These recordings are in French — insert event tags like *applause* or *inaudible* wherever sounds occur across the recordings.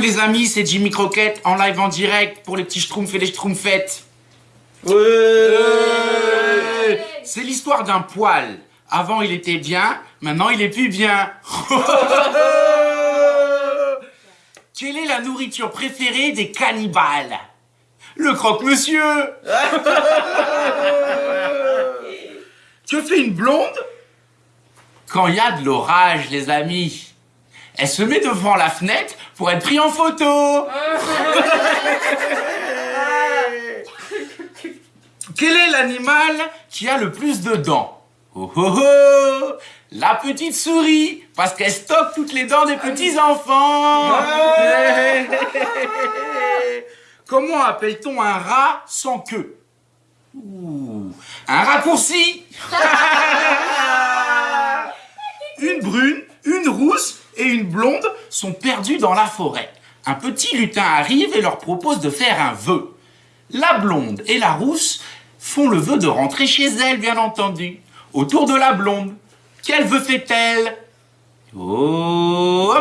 les amis, c'est Jimmy Croquette en live en direct pour les petits schtroumpfs et les schtroumpfettes. C'est l'histoire d'un poil. Avant il était bien, maintenant il est plus bien. *laughs* Quelle est la nourriture préférée des cannibales? Le croque-monsieur *laughs* Que fait une blonde? Quand il y a de l'orage, les amis elle se met devant la fenêtre pour être prise en photo. *laughs* Quel est l'animal qui a le plus de dents Oh oh oh La petite souris, parce qu'elle stocke toutes les dents des petits enfants. *laughs* Comment appelle-t-on un rat sans queue Un raccourci *laughs* Une brune, une rousse et une blonde sont perdus dans la forêt. Un petit lutin arrive et leur propose de faire un vœu. La blonde et la rousse font le vœu de rentrer chez elle, bien entendu. Autour de la blonde. Quel vœu fait-elle Oh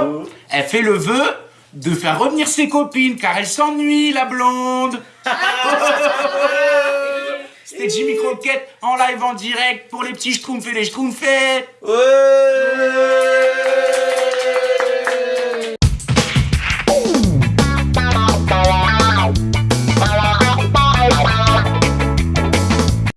Elle fait le vœu de faire revenir ses copines, car elle s'ennuie, la blonde *laughs* C'était Jimmy Croquette en live en direct pour les petits schtroumpfs et les schtroumpfettes Ouais